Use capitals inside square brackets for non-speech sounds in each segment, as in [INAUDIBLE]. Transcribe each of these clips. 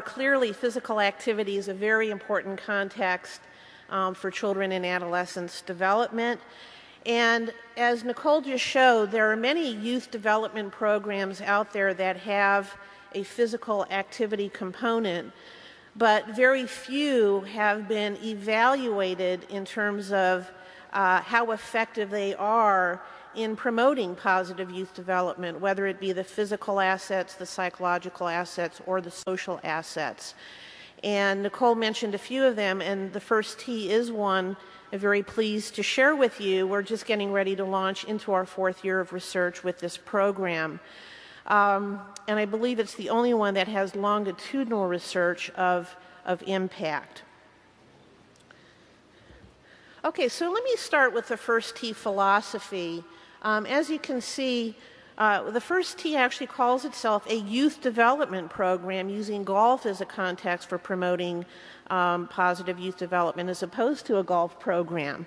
clearly physical activity is a very important context um, for children and adolescents development. And as Nicole just showed, there are many youth development programs out there that have a physical activity component, but very few have been evaluated in terms of uh, how effective they are in promoting positive youth development, whether it be the physical assets, the psychological assets, or the social assets. And Nicole mentioned a few of them, and the first Tee is one I'm very pleased to share with you. We're just getting ready to launch into our fourth year of research with this program. Um, and I believe it's the only one that has longitudinal research of, of impact. Okay, so let me start with the first Tee philosophy. Um, as you can see, uh, the first Tee actually calls itself a youth development program using golf as a context for promoting um, positive youth development as opposed to a golf program.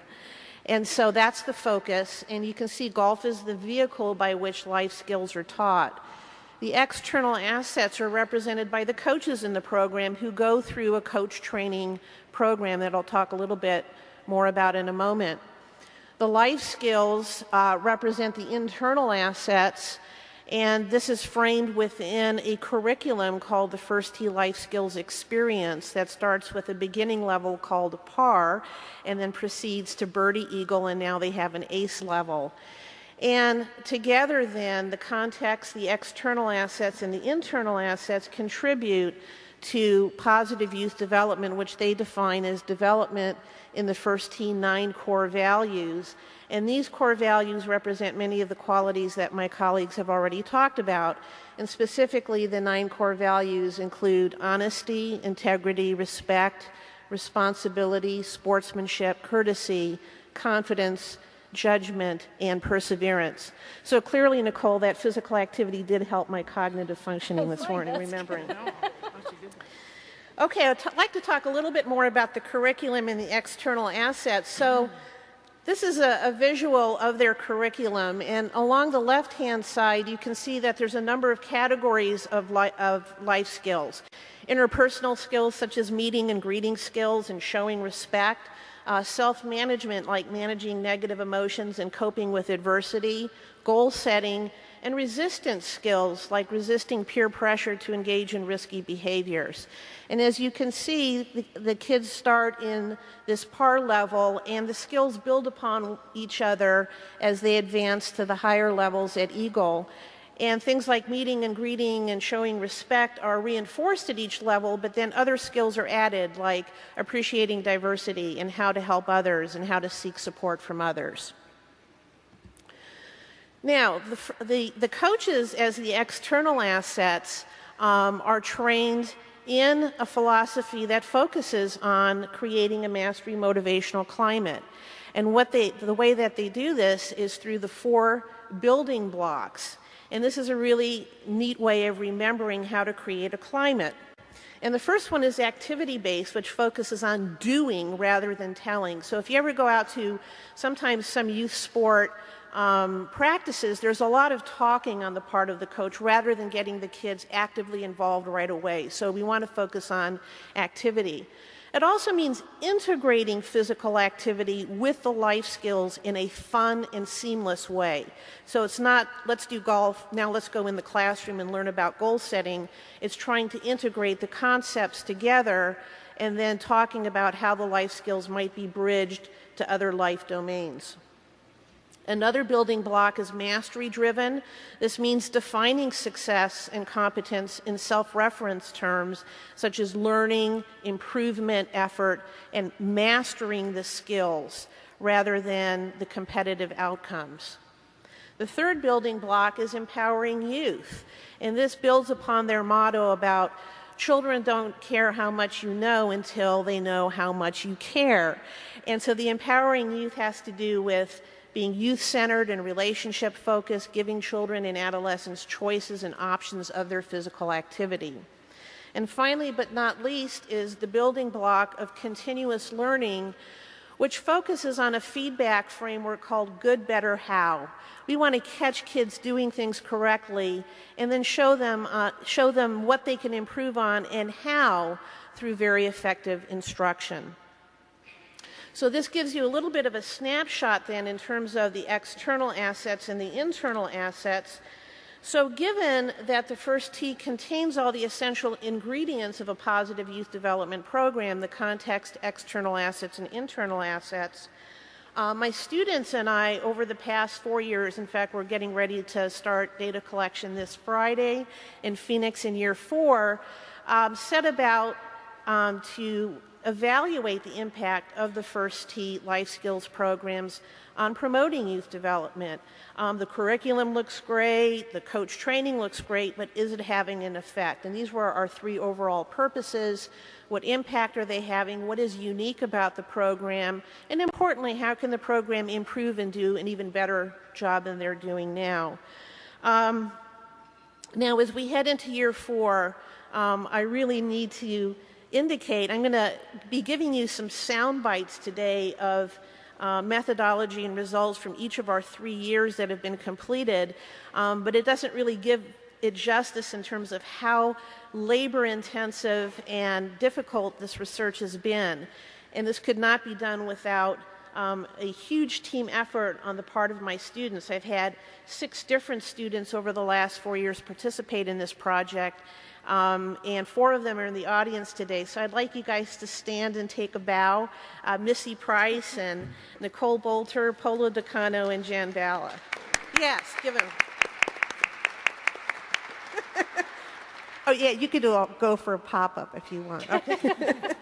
And so that's the focus, and you can see golf is the vehicle by which life skills are taught. The external assets are represented by the coaches in the program who go through a coach training program that I'll talk a little bit more about in a moment. The life skills uh, represent the internal assets, and this is framed within a curriculum called the First Tee Life Skills Experience that starts with a beginning level called PAR and then proceeds to Birdie Eagle, and now they have an ACE level. And together, then, the context, the external assets, and the internal assets contribute to positive youth development, which they define as development in the first Tee nine core values. And these core values represent many of the qualities that my colleagues have already talked about. And specifically, the nine core values include honesty, integrity, respect, responsibility, sportsmanship, courtesy, confidence, judgment, and perseverance. So clearly, Nicole, that physical activity did help my cognitive functioning this morning, remembering. Okay, I'd like to talk a little bit more about the curriculum and the external assets. So this is a, a visual of their curriculum, and along the left-hand side, you can see that there's a number of categories of, li of life skills. Interpersonal skills such as meeting and greeting skills and showing respect, uh, self-management like managing negative emotions and coping with adversity, goal setting, and resistance skills like resisting peer pressure to engage in risky behaviors. And as you can see, the, the, kids start in this par level and the skills build upon each other as they advance to the higher levels at Eagle. And things like meeting and greeting and showing respect are reinforced at each level, but then other skills are added, like appreciating diversity and how to help others and how to seek support from others. Now, the, the, the coaches, as the external assets, um, are trained in a philosophy that focuses on creating a mastery motivational climate. And what they, the way that they do this is through the four building blocks. And this is a really neat way of remembering how to create a climate. And the first one is activity based, which focuses on doing rather than telling. So if you ever go out to sometimes some youth sport um, practices, there's a lot of talking on the part of the coach rather than getting the kids actively involved right away. So we want to focus on activity. It also means integrating physical activity with the life skills in a fun and seamless way. So it's not, let's do golf, now let's go in the classroom and learn about goal setting. It's trying to integrate the concepts together and then talking about how the life skills might be bridged to other life domains. Another building block is mastery driven. This means defining success and competence in self reference terms, such as learning, improvement effort, and mastering the skills rather than the competitive outcomes. The third building block is empowering youth, and this builds upon their motto about children don't care how much you know until they know how much you care. And so the empowering youth has to do with being youth-centered and relationship-focused, giving children and adolescents choices and options of their physical activity. And finally, but not least, is the building block of continuous learning, which focuses on a feedback framework called Good, Better, How. We want to catch kids doing things correctly and then show them, uh, show them what they can improve on and how through very effective instruction. So this gives you a little bit of a snapshot then in terms of the external assets and the internal assets. So given that the first Tee contains all the essential ingredients of a positive youth development program, the context, external assets, and internal assets, uh, my students and I, over the past four years, in fact, we're getting ready to start data collection this Friday in Phoenix in year four, um, set about um, to evaluate the impact of the First Tee life skills programs on promoting youth development. Um, the curriculum looks great, the coach training looks great, but is it having an effect? And these were our three overall purposes. What impact are they having? What is unique about the program? And importantly, how can the program improve and do an even better job than they're doing now? Um, now, as we head into year four, um, I really need to indicate, I'm going to be giving you some sound bites today of uh, methodology and results from each of our three years that have been completed, um, but it doesn't really give it justice in terms of how labor intensive and difficult this research has been. And this could not be done without um, a huge team effort on the part of my students. I've had six different students over the last four years participate in this project, um, and four of them are in the audience today. So I'd like you guys to stand and take a bow. Uh, Missy Price and Nicole Bolter, Polo Decano, and Jan Balla. Yes, give them. [LAUGHS] oh yeah, you could go for a pop-up if you want. Okay. [LAUGHS]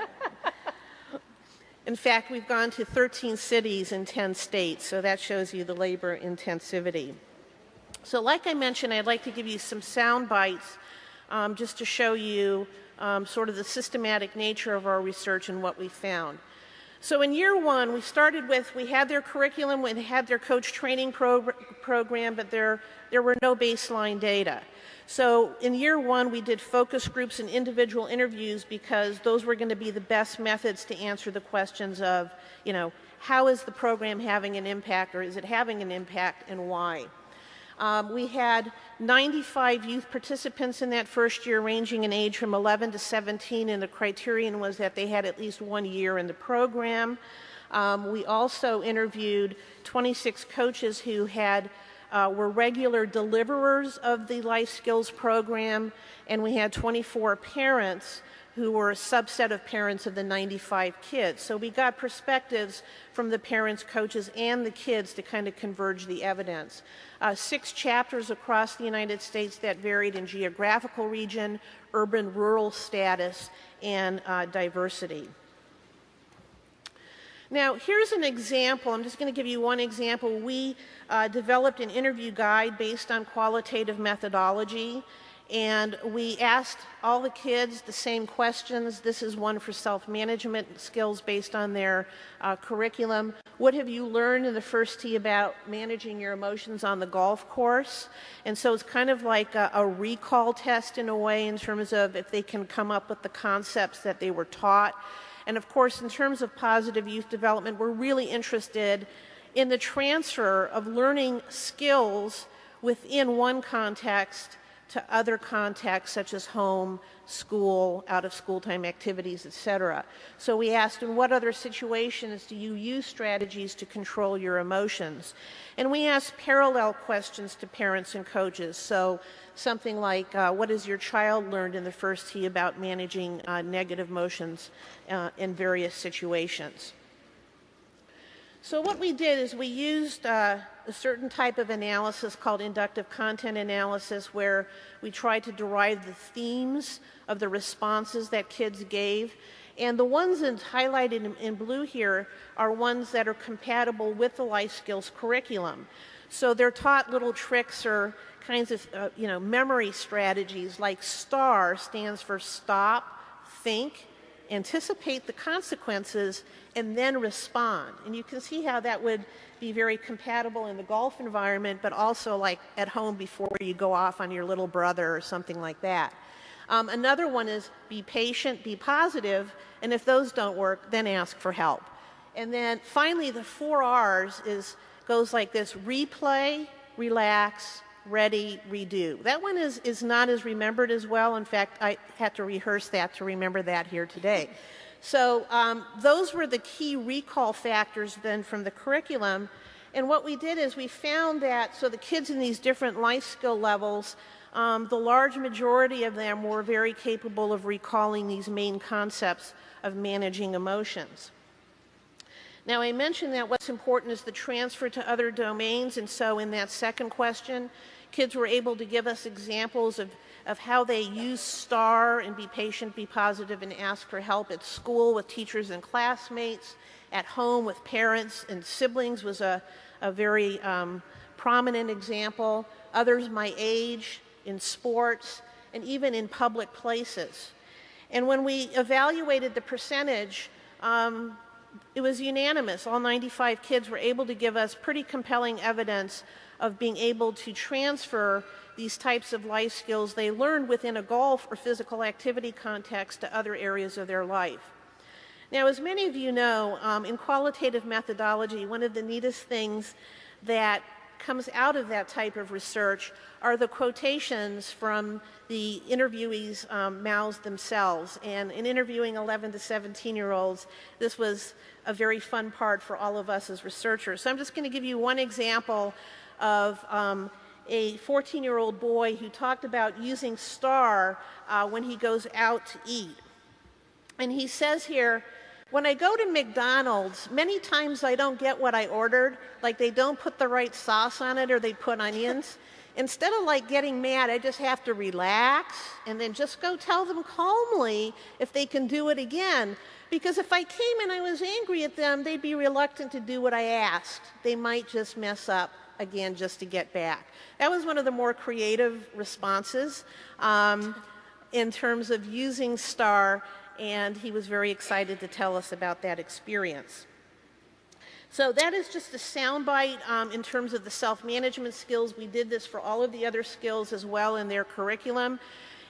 In fact, we've gone to 13 cities in 10 states, so that shows you the labor intensivity. So like I mentioned, I'd like to give you some sound bites um, just to show you um, sort of the systematic nature of our research and what we found. So in year one, we started with, we had their curriculum, we had their coach training program, but there, there were no baseline data. So in year one, we did focus groups and individual interviews because those were going to be the best methods to answer the questions of, you know, how is the program having an impact or is it having an impact and why? Um, we had 95 youth participants in that first year, ranging in age from 11 to 17, and the criterion was that they had at least one year in the program. Um, we also interviewed 26 coaches who had uh, were regular deliverers of the life skills program, and we had 24 parents who were a subset of parents of the 95 kids. So we got perspectives from the parents, coaches, and the kids to kind of converge the evidence. Uh, six chapters across the United States that varied in geographical region, urban, rural status, and uh, diversity. Now, here's an example. I'm just going to give you one example. We uh, developed an interview guide based on qualitative methodology and we asked all the kids the same questions. This is one for self-management skills based on their uh, curriculum. What have you learned in the first Tee about managing your emotions on the golf course? And so it's kind of like a, a recall test in a way in terms of if they can come up with the concepts that they were taught. And of course, in terms of positive youth development, we're really interested in the transfer of learning skills within one context to other contexts such as home, school, out of school time activities, etc. So we asked in what other situations do you use strategies to control your emotions? And we asked parallel questions to parents and coaches. So something like, uh, what has your child learned in the first Tee about managing uh, negative emotions uh, in various situations? So what we did is we used uh, a certain type of analysis called inductive content analysis where we tried to derive the themes of the responses that kids gave. And the ones that highlighted in, in blue here are ones that are compatible with the life skills curriculum. So they're taught little tricks or kinds of, uh, you know, memory strategies like STAR stands for stop, think, anticipate the consequences, and then respond. And you can see how that would be very compatible in the golf environment, but also like at home before you go off on your little brother or something like that. Um, another one is be patient, be positive, and if those don't work, then ask for help. And then finally, the four R's is goes like this: replay, relax, ready, redo. That one is, is not as remembered as well. In fact, I had to rehearse that to remember that here today. So um, those were the key recall factors then from the curriculum. And what we did is we found that, so the kids in these different life skill levels, um, the large majority of them were very capable of recalling these main concepts of managing emotions. Now, I mentioned that what's important is the transfer to other domains, and so in that second question, kids were able to give us examples of, of how they use STAR and be patient, be positive, and ask for help at school with teachers and classmates, at home with parents and siblings was a, a very um, prominent example. Others my age, in sports, and even in public places. And when we evaluated the percentage, um, it was unanimous. All 95 kids were able to give us pretty compelling evidence of being able to transfer these types of life skills they learned within a golf or physical activity context to other areas of their life. Now, as many of you know, um, in qualitative methodology, one of the neatest things that comes out of that type of research are the quotations from the interviewees' um, mouths themselves. And in interviewing 11 to 17 year olds, this was a very fun part for all of us as researchers. So I'm just going to give you one example of um, a 14 year old boy who talked about using STAR uh, when he goes out to eat. And he says here, when I go to McDonald's, many times I don't get what I ordered, like they don't put the right sauce on it or they put onions. [LAUGHS] Instead of like getting mad, I just have to relax and then just go tell them calmly if they can do it again. Because if I came and I was angry at them, they'd be reluctant to do what I asked. They might just mess up again just to get back. That was one of the more creative responses um, in terms of using STAR and he was very excited to tell us about that experience. So that is just a soundbite um, in terms of the self-management skills. We did this for all of the other skills as well in their curriculum.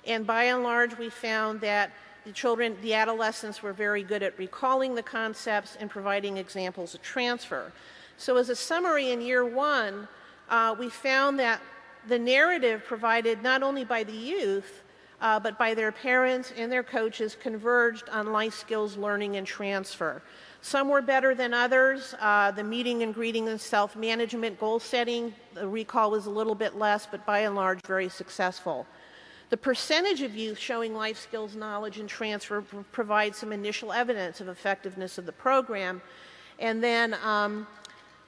And by and large, we found that the children, the adolescents were very good at recalling the concepts and providing examples of transfer. So as a summary in year one, uh, we found that the narrative provided not only by the youth, uh, but by their parents and their coaches converged on life skills learning and transfer. Some were better than others. Uh, the meeting and greeting and self-management goal setting, the recall was a little bit less, but by and large very successful. The percentage of youth showing life skills knowledge and transfer provides some initial evidence of effectiveness of the program. And then um,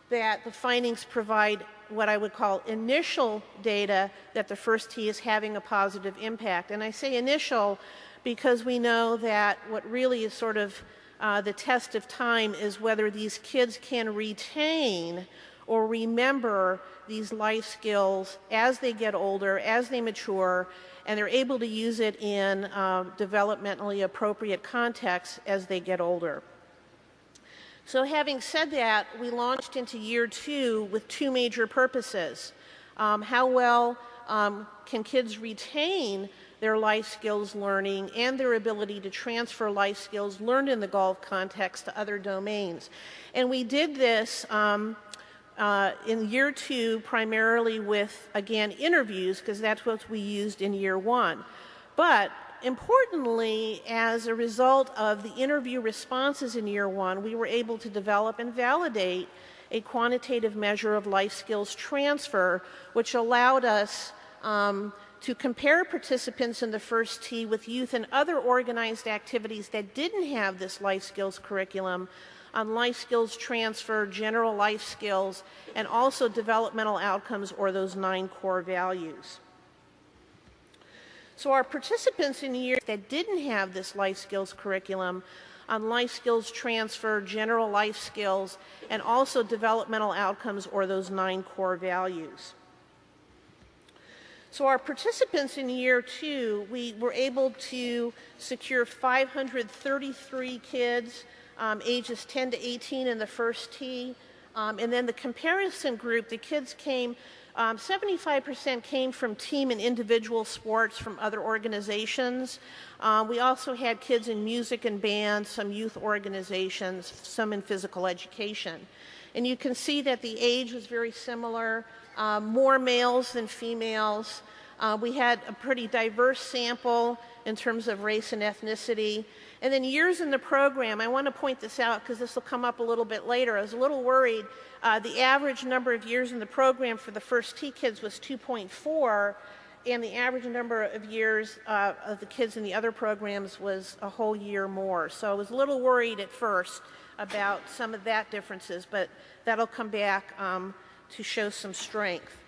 that the findings provide what I would call initial data that the first Tee is having a positive impact. And I say initial because we know that what really is sort of uh, the test of time is whether these kids can retain or remember these life skills as they get older, as they mature, and they're able to use it in uh, developmentally appropriate contexts as they get older. So having said that, we launched into year two with two major purposes. Um, how well um, can kids retain their life skills learning and their ability to transfer life skills learned in the golf context to other domains? And we did this um, uh, in year two primarily with, again, interviews, because that's what we used in year one. But importantly, as a result of the interview responses in year one, we were able to develop and validate a quantitative measure of life skills transfer, which allowed us um, to compare participants in the first Tee with youth and other organized activities that didn't have this life skills curriculum on life skills transfer, general life skills, and also developmental outcomes or those nine core values. So our participants in years that didn't have this life skills curriculum on life skills transfer, general life skills, and also developmental outcomes or those nine core values. So our participants in year two, we were able to secure 533 kids um, ages 10 to 18 in the first Tee. Um, and then the comparison group, the kids came Um, 75% came from team and individual sports from other organizations. Uh, we also had kids in music and bands, some youth organizations, some in physical education. And you can see that the age was very similar, uh, more males than females. Uh, we had a pretty diverse sample in terms of race and ethnicity. And then years in the program, I want to point this out because this will come up a little bit later. I was a little worried. Uh, the average number of years in the program for the first Tee kids was 2.4, and the average number of years uh, of the kids in the other programs was a whole year more. So I was a little worried at first about some of that differences, but that'll come back um, to show some strength.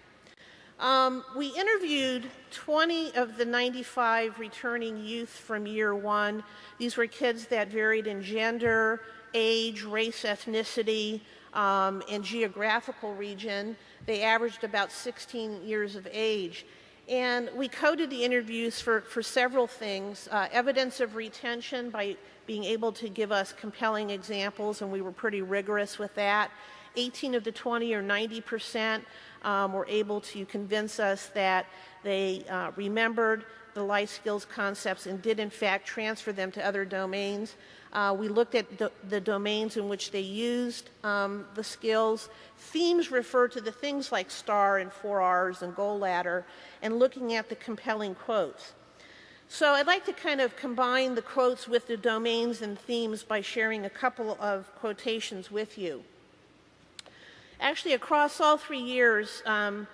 Um, we interviewed 20 of the 95 returning youth from year one. These were kids that varied in gender, age, race, ethnicity, um, and geographical region. They averaged about 16 years of age. And we coded the interviews for, for several things. Uh, evidence of retention by being able to give us compelling examples, and we were pretty rigorous with that. 18 of the 20 or 90 percent um, were able to convince us that they uh, remembered the life skills concepts and did in fact transfer them to other domains. Uh, we looked at do the domains in which they used um, the skills. Themes refer to the things like STAR and 4Rs and Goal Ladder and looking at the compelling quotes. So I'd like to kind of combine the quotes with the domains and themes by sharing a couple of quotations with you. Actually, across all three years, um,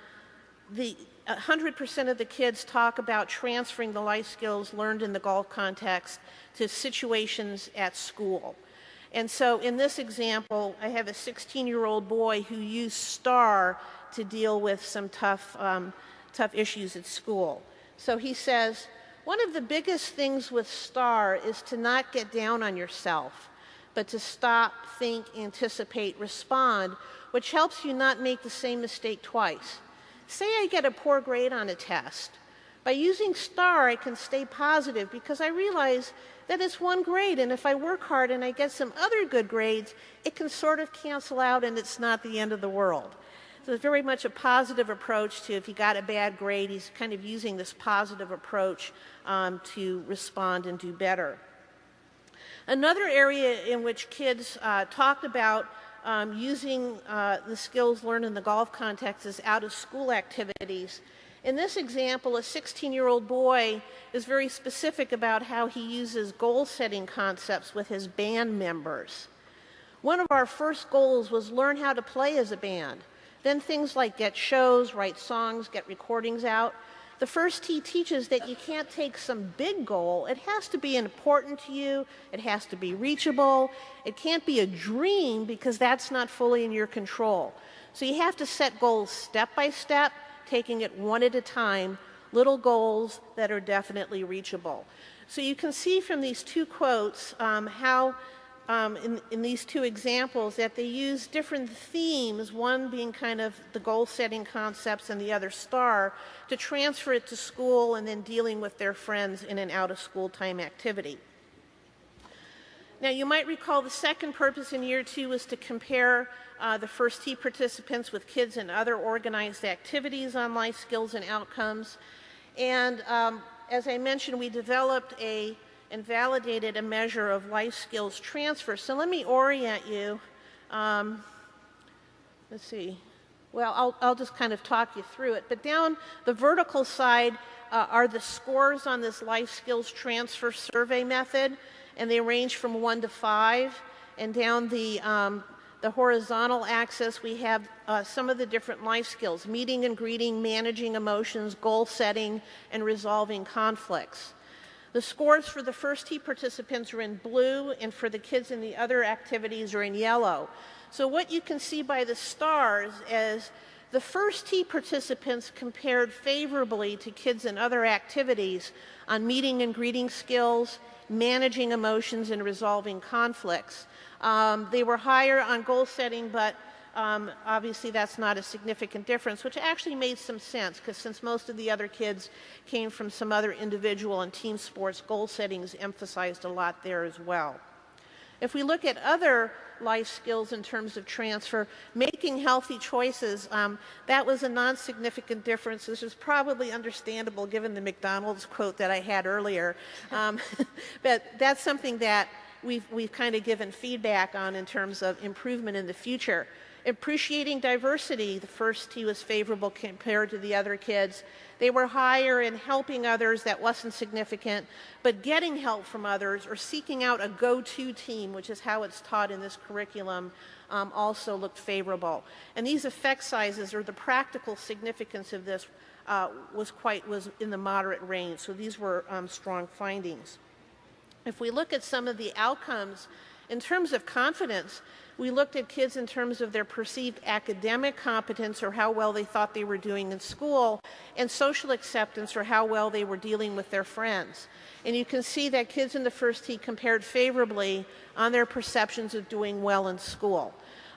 the 100% of the kids talk about transferring the life skills learned in the golf context to situations at school. And so in this example, I have a 16-year-old boy who used STAR to deal with some tough, um, tough issues at school. So he says, one of the biggest things with STAR is to not get down on yourself, but to stop, think, anticipate, respond which helps you not make the same mistake twice. Say I get a poor grade on a test. By using STAR, I can stay positive because I realize that it's one grade, and if I work hard and I get some other good grades, it can sort of cancel out and it's not the end of the world. So it's very much a positive approach to if you got a bad grade, he's kind of using this positive approach um, to respond and do better. Another area in which kids uh, talked about um, using uh, the skills learned in the golf context as out of school activities. In this example, a 16 year old boy is very specific about how he uses goal setting concepts with his band members. One of our first goals was learn how to play as a band. Then things like get shows, write songs, get recordings out. The first Tee teaches that you can't take some big goal. It has to be important to you. It has to be reachable. It can't be a dream because that's not fully in your control. So you have to set goals step by step, taking it one at a time, little goals that are definitely reachable. So you can see from these two quotes um, how um, in, in, these two examples that they use different themes, one being kind of the goal setting concepts and the other star, to transfer it to school and then dealing with their friends in an out of school time activity. Now, you might recall the second purpose in year two was to compare uh, the first Tee participants with kids in other organized activities on life skills and outcomes. And um, as I mentioned, we developed a and validated a measure of life skills transfer. So let me orient you. Um, let's see. Well, I'll, I'll, just kind of talk you through it. But down the vertical side uh, are the scores on this life skills transfer survey method, and they range from one to five. And down the, um, the horizontal axis, we have uh, some of the different life skills meeting and greeting, managing emotions, goal setting, and resolving conflicts. The scores for the first Tee participants are in blue, and for the kids in the other activities are in yellow. So what you can see by the stars is the first Tee participants compared favorably to kids in other activities on meeting and greeting skills, managing emotions, and resolving conflicts. Um, they were higher on goal setting, but um, obviously that's not a significant difference, which actually made some sense because since most of the other kids came from some other individual and team sports, goal settings emphasized a lot there as well. If we look at other life skills in terms of transfer, making healthy choices, um, that was a non-significant difference. This is probably understandable given the McDonald's quote that I had earlier. Um, [LAUGHS] but that's something that we've, we've kind of given feedback on in terms of improvement in the future. Appreciating diversity, the first Tee was favorable compared to the other kids. They were higher in helping others, that wasn't significant, but getting help from others or seeking out a go-to team, which is how it's taught in this curriculum, um, also looked favorable. And these effect sizes or the practical significance of this uh, was quite was in the moderate range. So these were um, strong findings. If we look at some of the outcomes in terms of confidence, we looked at kids in terms of their perceived academic competence or how well they thought they were doing in school, and social acceptance or how well they were dealing with their friends. And you can see that kids in the first Tee compared favorably on their perceptions of doing well in school,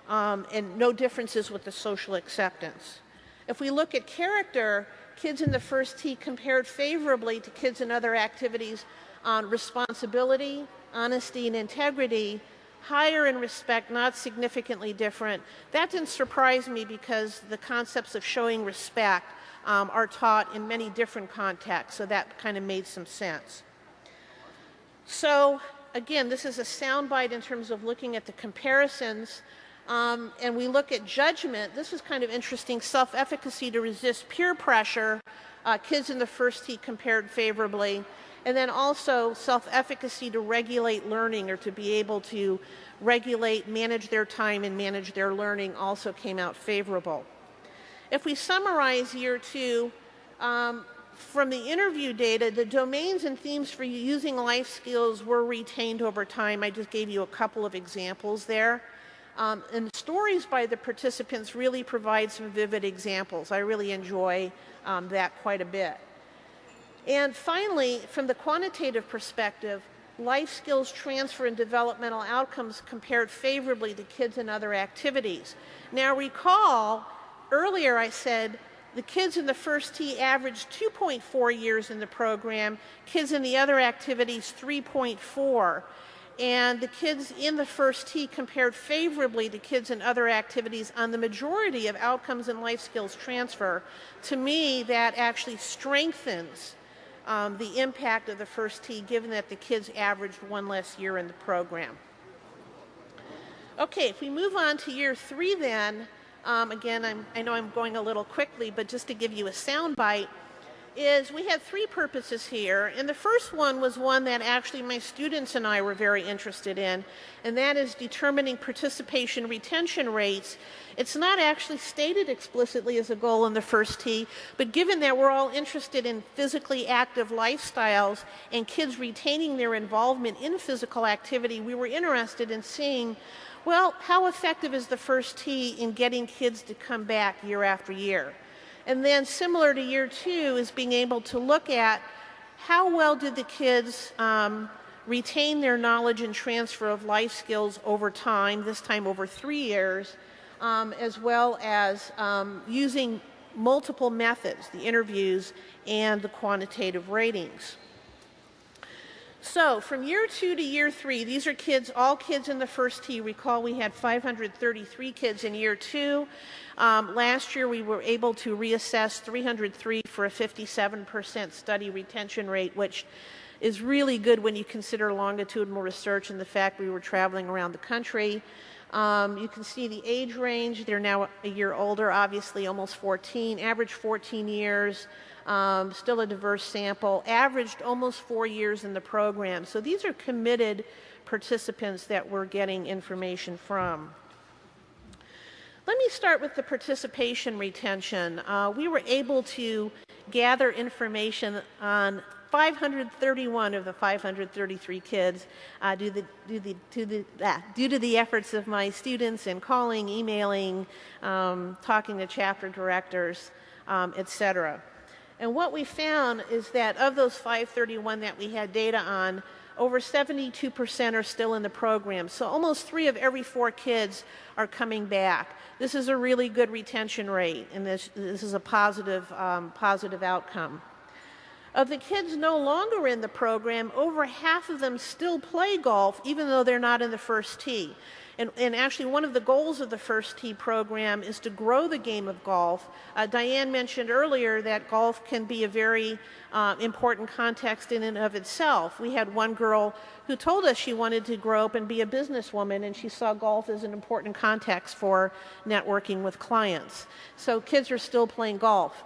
um, and no differences with the social acceptance. If we look at character, kids in the first Tee compared favorably to kids in other activities on responsibility, honesty, and integrity, higher in respect, not significantly different. That didn't surprise me because the concepts of showing respect um, are taught in many different contexts, so that kind of made some sense. So again, this is a soundbite in terms of looking at the comparisons. Um, and we look at judgment. This is kind of interesting. Self-efficacy to resist peer pressure. Uh, kids in the first Tee compared favorably. And then also self-efficacy to regulate learning or to be able to regulate, manage their time and manage their learning also came out favorable. If we summarize year two, um, from the interview data, the domains and themes for using life skills were retained over time. I just gave you a couple of examples there. Um, and stories by the participants really provide some vivid examples. I really enjoy um, that quite a bit. And finally, from the quantitative perspective, life skills transfer and developmental outcomes compared favorably to kids in other activities. Now recall, earlier I said the kids in the first Tee averaged 2.4 years in the program, kids in the other activities 3.4. And the kids in the first Tee compared favorably to kids in other activities on the majority of outcomes in life skills transfer. To me, that actually strengthens um, the impact of the first Tee given that the kids averaged one less year in the program. Okay, if we move on to year three then, um, again, I'm, I know I'm going a little quickly, but just to give you a sound bite, is we had three purposes here. And the first one was one that actually my students and I were very interested in, and that is determining participation retention rates. It's not actually stated explicitly as a goal in the first Tee, but given that we're all interested in physically active lifestyles and kids retaining their involvement in physical activity, we were interested in seeing well, how effective is the first Tee in getting kids to come back year after year? And then similar to year two is being able to look at how well did the kids um, retain their knowledge and transfer of life skills over time, this time over three years, um, as well as um, using multiple methods, the interviews and the quantitative ratings. So from year two to year three, these are kids, all kids in the first Tee. Recall we had 533 kids in year two. Um, last year we were able to reassess 303 for a 57% study retention rate, which is really good when you consider longitudinal research and the fact we were traveling around the country. Um, you can see the age range. They're now a year older, obviously almost 14, average 14 years um, still a diverse sample, averaged almost four years in the program. So these are committed participants that we're getting information from. Let me start with the participation retention. Uh, we were able to gather information on 531 of the 533 kids uh, due, the, due, the, due, the, ah, due, to the efforts of my students in calling, emailing, um, talking to chapter directors, um, etc. And what we found is that of those 531 that we had data on, over 72% are still in the program. So almost three of every four kids are coming back. This is a really good retention rate, and this, this is a positive, um, positive outcome. Of the kids no longer in the program, over half of them still play golf, even though they're not in the first tee. And, and, actually, one of the goals of the First Tee program is to grow the game of golf. Uh, Diane mentioned earlier that golf can be a very uh, important context in and of itself. We had one girl who told us she wanted to grow up and be a businesswoman, and she saw golf as an important context for networking with clients. So kids are still playing golf.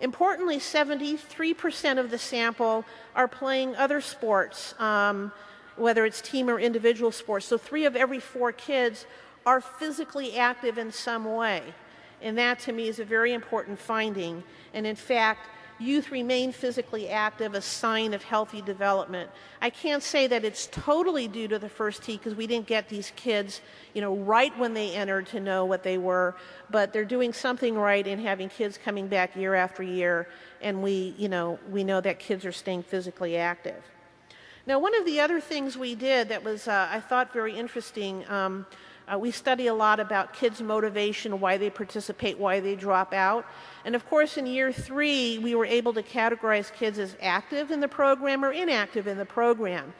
Importantly, 73% of the sample are playing other sports. Um, whether it's team or individual sports. So three of every four kids are physically active in some way. And that to me is a very important finding. And in fact, youth remain physically active, a sign of healthy development. I can't say that it's totally due to the first tee because we didn't get these kids, you know, right when they entered to know what they were, but they're doing something right in having kids coming back year after year, and we, you know, we know that kids are staying physically active. Now, one of the other things we did that was, uh, I thought, very interesting, um, uh, we study a lot about kids' motivation, why they participate, why they drop out. And of course, in year three, we were able to categorize kids as active in the program or inactive in the program.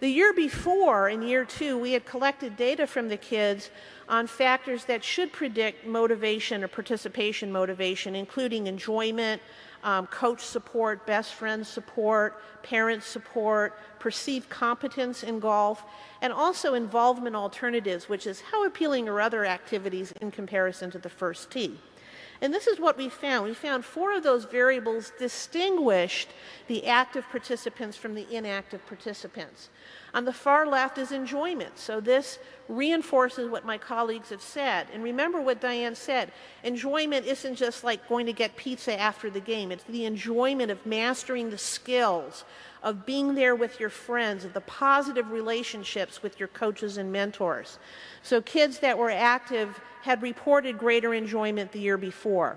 The year before, in year two, we had collected data from the kids on factors that should predict motivation or participation motivation, including enjoyment, um, coach support, best friend support, parent support, perceived competence in golf, and also involvement alternatives, which is how appealing are other activities in comparison to the first tee. And this is what we found. We found four of those variables distinguished the active participants from the inactive participants. On the far left is enjoyment. So this reinforces what my colleagues have said. And remember what Diane said. Enjoyment isn't just like going to get pizza after the game. It's the enjoyment of mastering the skills, of being there with your friends, of the positive relationships with your coaches and mentors. So kids that were active had reported greater enjoyment the year before.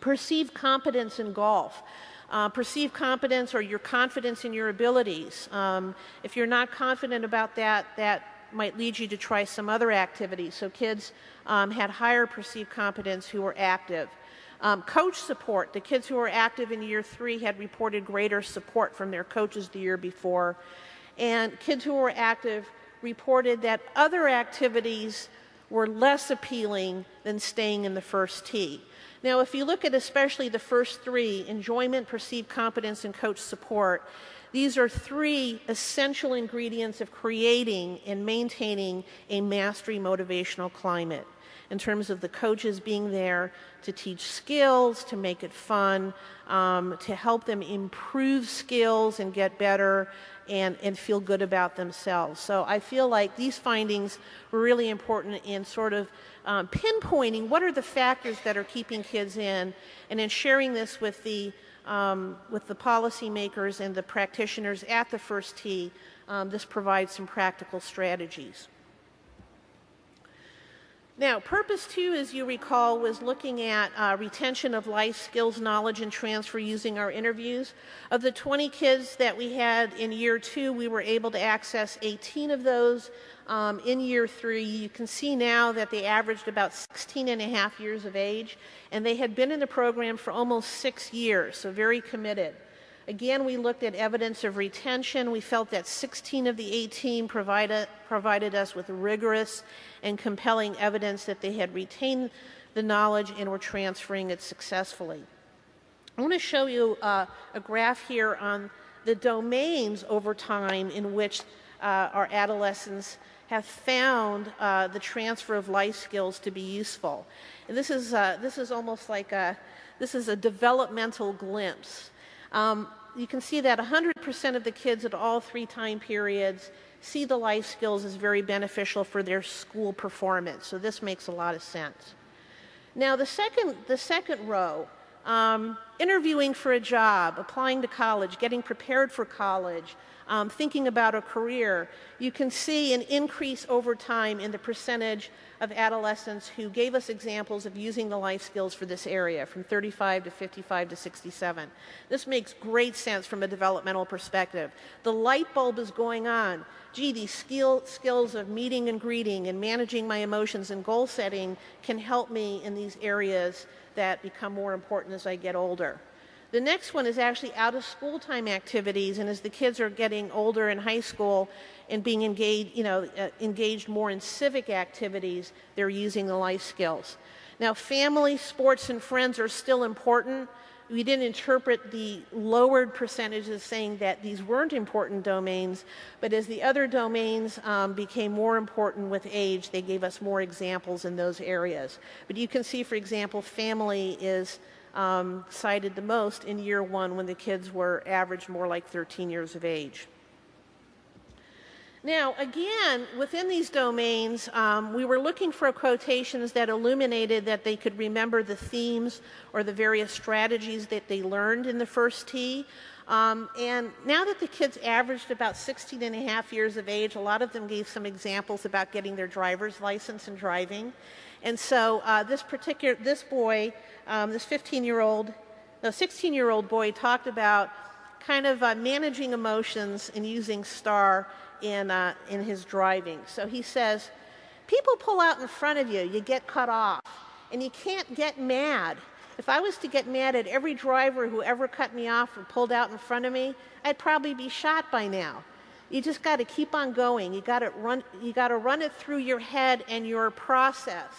Perceived competence in golf. Uh, perceived competence or your confidence in your abilities. Um, if you're not confident about that, that might lead you to try some other activities. So kids um, had higher perceived competence who were active. Um, coach support, the kids who were active in year three had reported greater support from their coaches the year before. And kids who were active reported that other activities were less appealing than staying in the first tee. Now, if you look at especially the first three enjoyment, perceived competence, and coach support these are three essential ingredients of creating and maintaining a mastery motivational climate in terms of the coaches being there to teach skills, to make it fun, um, to help them improve skills and get better and, and feel good about themselves. So I feel like these findings were really important in sort of um, pinpointing what are the factors that are keeping kids in and in sharing this with the um, with the policymakers and the practitioners at the first tee, um, this provides some practical strategies. Now, purpose two, as you recall, was looking at uh, retention of life skills, knowledge, and transfer using our interviews. Of the 20 kids that we had in year two, we were able to access 18 of those um, in year three. You can see now that they averaged about 16 and a half years of age, and they had been in the program for almost six years, so very committed. Again, we looked at evidence of retention. We felt that 16 of the 18 provided, provided us with rigorous and compelling evidence that they had retained the knowledge and were transferring it successfully. I want to show you uh, a graph here on the domains over time in which uh, our adolescents have found uh, the transfer of life skills to be useful. And this is, uh, this is almost like a, this is a developmental glimpse. Um, you can see that 100% of the kids at all three time periods see the life skills as very beneficial for their school performance. So this makes a lot of sense. Now the second, the second row, um, interviewing for a job, applying to college, getting prepared for college, um, thinking about a career, you can see an increase over time in the percentage of adolescents who gave us examples of using the life skills for this area from 35 to 55 to 67. This makes great sense from a developmental perspective. The light bulb is going on. Gee, these skill, skills of meeting and greeting and managing my emotions and goal setting can help me in these areas that become more important as I get older. The next one is actually out of school time activities, and as the kids are getting older in high school and being engaged, you know, uh, engaged more in civic activities, they're using the life skills. Now, family, sports, and friends are still important. We didn't interpret the lowered percentages saying that these weren't important domains, but as the other domains um, became more important with age, they gave us more examples in those areas. But you can see, for example, family is um, cited the most in year one when the kids were average more like 13 years of age. Now, again, within these domains, um, we were looking for quotations that illuminated that they could remember the themes or the various strategies that they learned in the first Tee. Um, and now that the kids averaged about 16 and a half years of age, a lot of them gave some examples about getting their driver's license and driving. And so uh, this particular, this boy, um, this 15 year old, no, 16 year old boy talked about kind of uh, managing emotions and using STAR in, uh, in his driving. So he says, people pull out in front of you, you get cut off, and you can't get mad. If I was to get mad at every driver who ever cut me off or pulled out in front of me, I'd probably be shot by now. You just got to keep on going. You got to run. You got to run it through your head and your process.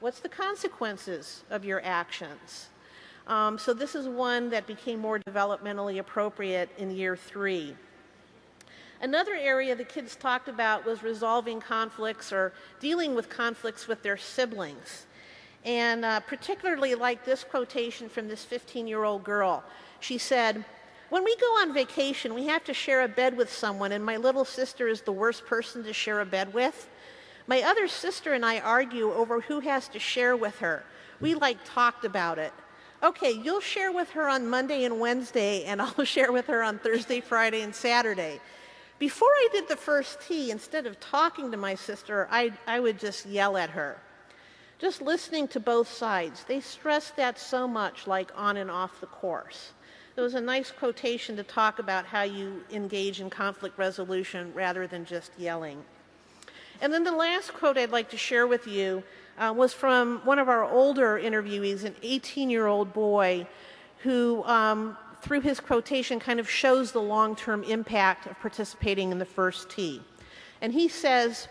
What's the consequences of your actions? Um, so this is one that became more developmentally appropriate in year three. Another area the kids talked about was resolving conflicts or dealing with conflicts with their siblings. And uh, particularly like this quotation from this 15 year old girl. She said, when we go on vacation, we have to share a bed with someone, and my little sister is the worst person to share a bed with. My other sister and I argue over who has to share with her. We like talked about it. Okay, you'll share with her on Monday and Wednesday, and [LAUGHS] I'll share with her on Thursday, Friday, and Saturday. Before I did the first Tee, instead of talking to my sister, I, I would just yell at her. Just listening to both sides. They stress that so much, like on and off the course. It was a nice quotation to talk about how you engage in conflict resolution rather than just yelling. And then the last quote I'd like to share with you uh, was from one of our older interviewees, an 18 year old boy who, um, through his quotation, kind of shows the long term impact of participating in the first Tee. And he says,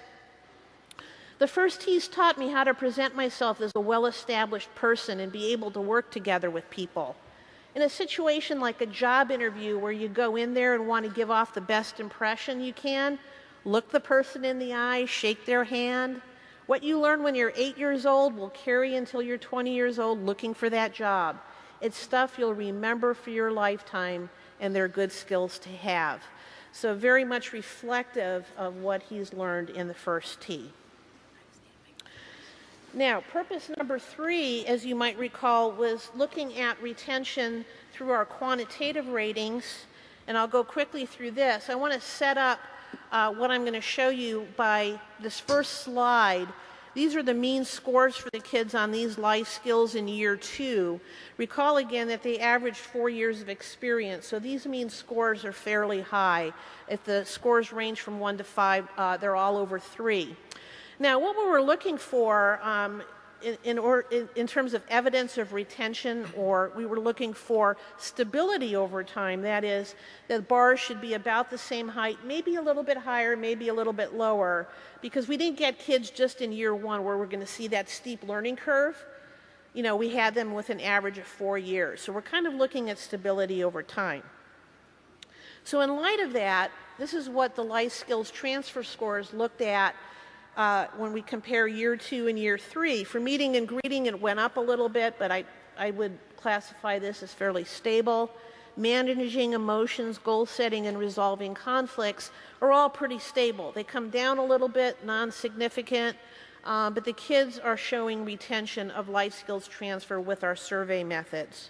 the first Tee's taught me how to present myself as a well established person and be able to work together with people. In a situation like a job interview where you go in there and want to give off the best impression you can, look the person in the eye, shake their hand. What you learn when you're eight years old will carry until you're 20 years old looking for that job. It's stuff you'll remember for your lifetime, and they're good skills to have. So, very much reflective of what he's learned in the first Tee. Now, purpose number three, as you might recall, was looking at retention through our quantitative ratings. And I'll go quickly through this. I want to set up uh, what I'm going to show you by this first slide. These are the mean scores for the kids on these life skills in year two. Recall again that they averaged four years of experience, so these mean scores are fairly high. If the scores range from one to five, uh, they're all over three. Now, what we were looking for um, in, in, or, in, in, terms of evidence of retention, or we were looking for stability over time. That is, the bars should be about the same height, maybe a little bit higher, maybe a little bit lower, because we didn't get kids just in year one where we're going to see that steep learning curve. You know, we had them with an average of four years. So we're kind of looking at stability over time. So, in light of that, this is what the life skills transfer scores looked at uh, when we compare year two and year three. For meeting and greeting, it went up a little bit, but I, I would classify this as fairly stable. Managing emotions, goal setting, and resolving conflicts are all pretty stable. They come down a little bit, non significant, uh, but the kids are showing retention of life skills transfer with our survey methods.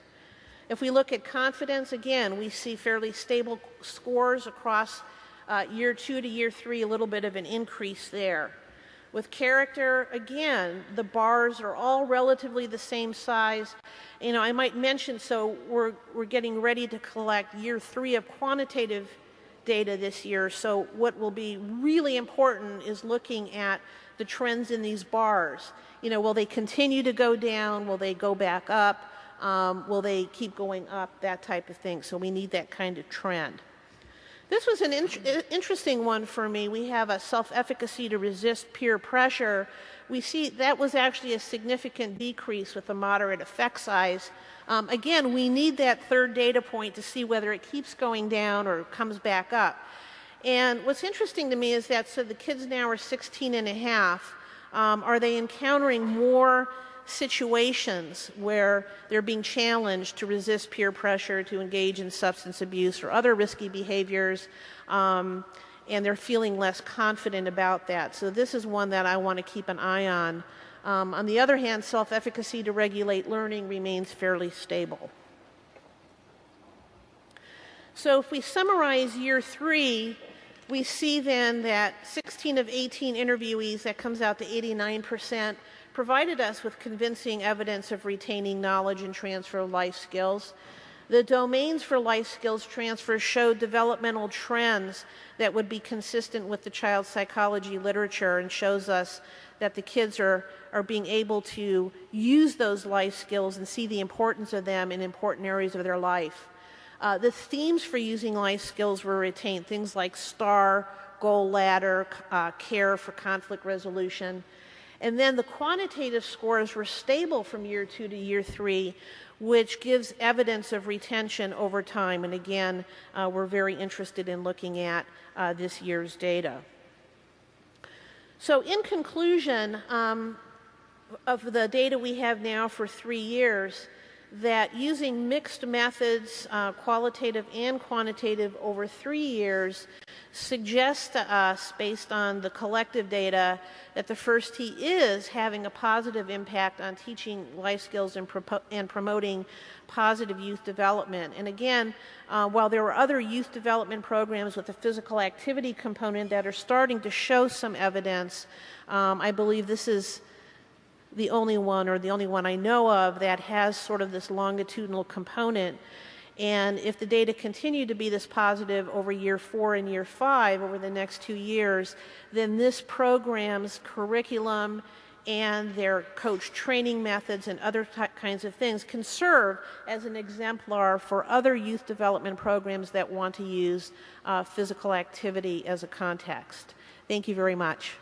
If we look at confidence, again, we see fairly stable scores across uh, year two to year three, a little bit of an increase there. With character, again, the bars are all relatively the same size. You know, I might mention, so we're, we're getting ready to collect year three of quantitative data this year. So what will be really important is looking at the trends in these bars. You know, will they continue to go down? Will they go back up? Um, will they keep going up? That type of thing. So we need that kind of trend. This was an in interesting one for me. We have a self-efficacy to resist peer pressure. We see that was actually a significant decrease with a moderate effect size. Um, again, we need that third data point to see whether it keeps going down or comes back up. And what's interesting to me is that so the kids now are 16 and a half. Um, are they encountering more situations where they're being challenged to resist peer pressure, to engage in substance abuse or other risky behaviors, um, and they're feeling less confident about that. So this is one that I want to keep an eye on. Um, on the other hand, self-efficacy to regulate learning remains fairly stable. So if we summarize year three, we see then that 16 of 18 interviewees, that comes out to 89 percent, provided us with convincing evidence of retaining knowledge and transfer of life skills. The domains for life skills transfer showed developmental trends that would be consistent with the child psychology literature and shows us that the kids are, are being able to use those life skills and see the importance of them in important areas of their life. Uh, the themes for using life skills were retained, things like STAR, goal ladder, uh, care for conflict resolution, and then the quantitative scores were stable from year two to year three, which gives evidence of retention over time. And again, uh, we're very interested in looking at uh, this year's data. So, in conclusion, um, of the data we have now for three years, that using mixed methods, uh, qualitative and quantitative, over three years suggests to us, based on the collective data, that the first Tee is having a positive impact on teaching life skills and, and promoting positive youth development. And again, uh, while there are other youth development programs with a physical activity component that are starting to show some evidence, um, I believe this is the only one or the only one I know of that has sort of this longitudinal component. And if the data continue to be this positive over year four and year five over the next two years, then this program's curriculum and their coach training methods and other kinds of things can serve as an exemplar for other youth development programs that want to use uh, physical activity as a context. Thank you very much.